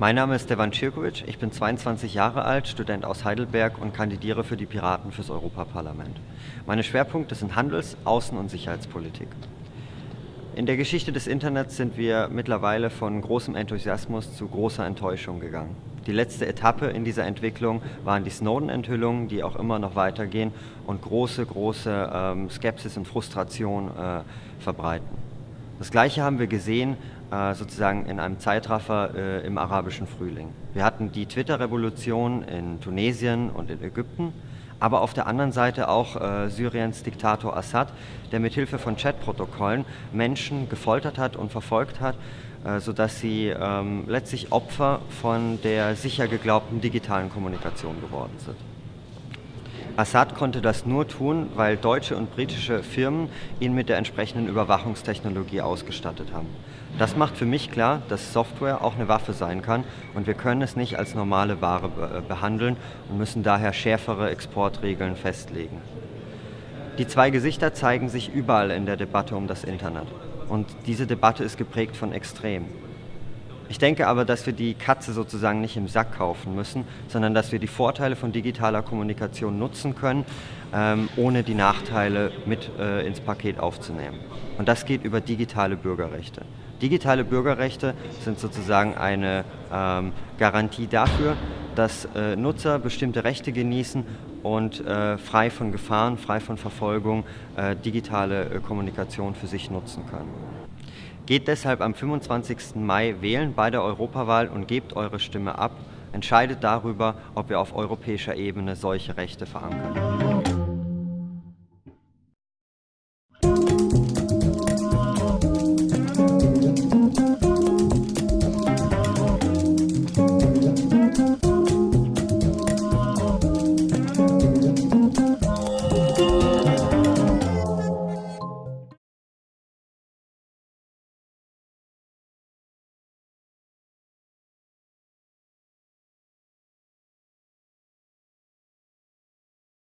Mein Name ist Devan Cirkovic, ich bin 22 Jahre alt, Student aus Heidelberg und kandidiere für die Piraten fürs Europaparlament. Meine Schwerpunkte sind Handels-, Außen- und Sicherheitspolitik. In der Geschichte des Internets sind wir mittlerweile von großem Enthusiasmus zu großer Enttäuschung gegangen. Die letzte Etappe in dieser Entwicklung waren die Snowden-Enthüllungen, die auch immer noch weitergehen und große, große ähm, Skepsis und Frustration äh, verbreiten. Das Gleiche haben wir gesehen äh, sozusagen in einem Zeitraffer äh, im arabischen Frühling. Wir hatten die Twitter-Revolution in Tunesien und in Ägypten, aber auf der anderen Seite auch äh, Syriens Diktator Assad, der mit Hilfe von Chatprotokollen Menschen gefoltert hat und verfolgt hat, sodass sie ähm, letztlich Opfer von der sicher geglaubten digitalen Kommunikation geworden sind. Assad konnte das nur tun, weil deutsche und britische Firmen ihn mit der entsprechenden Überwachungstechnologie ausgestattet haben. Das macht für mich klar, dass Software auch eine Waffe sein kann und wir können es nicht als normale Ware be behandeln und müssen daher schärfere Exportregeln festlegen. Die zwei Gesichter zeigen sich überall in der Debatte um das Internet und diese Debatte ist geprägt von Extremen. Ich denke aber, dass wir die Katze sozusagen nicht im Sack kaufen müssen, sondern dass wir die Vorteile von digitaler Kommunikation nutzen können, ähm, ohne die Nachteile mit äh, ins Paket aufzunehmen. Und das geht über digitale Bürgerrechte. Digitale Bürgerrechte sind sozusagen eine ähm, Garantie dafür, dass äh, Nutzer bestimmte Rechte genießen und äh, frei von Gefahren, frei von Verfolgung äh, digitale äh, Kommunikation für sich nutzen können. Geht deshalb am 25. Mai wählen bei der Europawahl und gebt eure Stimme ab. Entscheidet darüber, ob wir auf europäischer Ebene solche Rechte verankern.